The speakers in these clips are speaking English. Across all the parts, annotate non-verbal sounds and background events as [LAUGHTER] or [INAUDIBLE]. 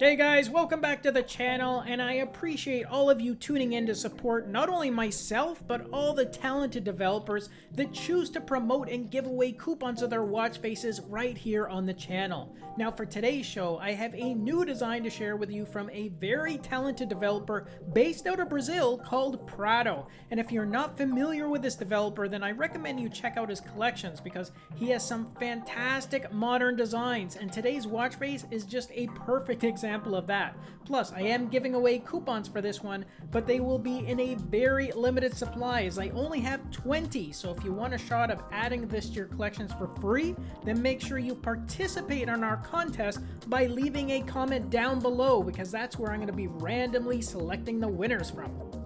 Hey guys, welcome back to the channel, and I appreciate all of you tuning in to support not only myself, but all the talented developers that choose to promote and give away coupons of their watch faces right here on the channel. Now for today's show, I have a new design to share with you from a very talented developer based out of Brazil called Prado. And if you're not familiar with this developer, then I recommend you check out his collections because he has some fantastic modern designs, and today's watch face is just a perfect [LAUGHS] example example of that. Plus, I am giving away coupons for this one, but they will be in a very limited supply as I only have 20. So if you want a shot of adding this to your collections for free, then make sure you participate in our contest by leaving a comment down below because that's where I'm going to be randomly selecting the winners from.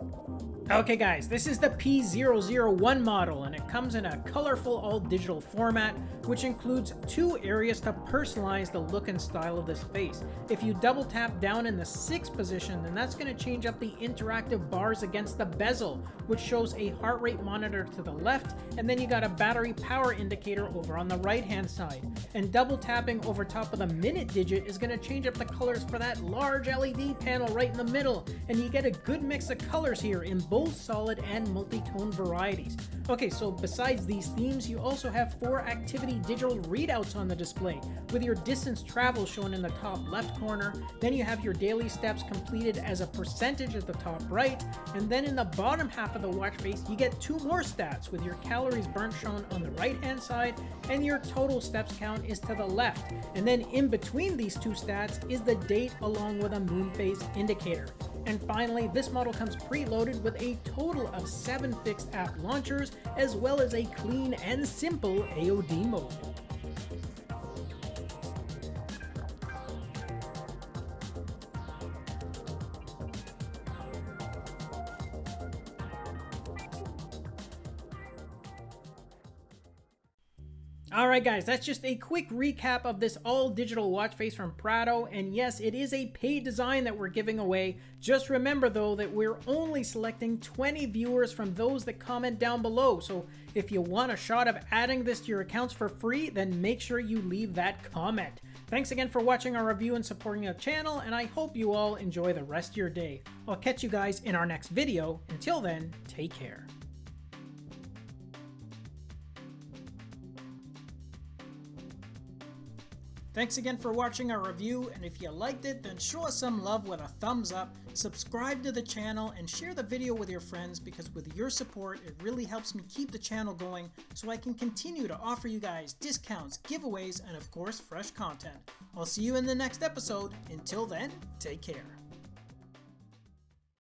Okay guys, this is the P001 model and it comes in a colorful all-digital format which includes two areas to personalize the look and style of this face. If you double tap down in the 6th position then that's going to change up the interactive bars against the bezel which shows a heart rate monitor to the left and then you got a battery power indicator over on the right hand side. And double tapping over top of the minute digit is going to change up the colors for that large LED panel right in the middle and you get a good mix of colors here in both solid and multi-tone varieties. Okay, so besides these themes, you also have four activity digital readouts on the display, with your distance travel shown in the top left corner, then you have your daily steps completed as a percentage at the top right, and then in the bottom half of the watch face, you get two more stats, with your calories burnt shown on the right hand side, and your total steps count is to the left, and then in between these two stats is the date along with a moon phase indicator. And finally, this model comes preloaded with a total of 7 fixed app launchers, as well as a clean and simple AOD mode. Alright guys, that's just a quick recap of this all digital watch face from Prado, and yes, it is a paid design that we're giving away. Just remember though that we're only selecting 20 viewers from those that comment down below, so if you want a shot of adding this to your accounts for free, then make sure you leave that comment. Thanks again for watching our review and supporting our channel, and I hope you all enjoy the rest of your day. I'll catch you guys in our next video. Until then, take care. Thanks again for watching our review, and if you liked it, then show us some love with a thumbs up, subscribe to the channel, and share the video with your friends because with your support, it really helps me keep the channel going so I can continue to offer you guys discounts, giveaways, and of course, fresh content. I'll see you in the next episode. Until then, take care.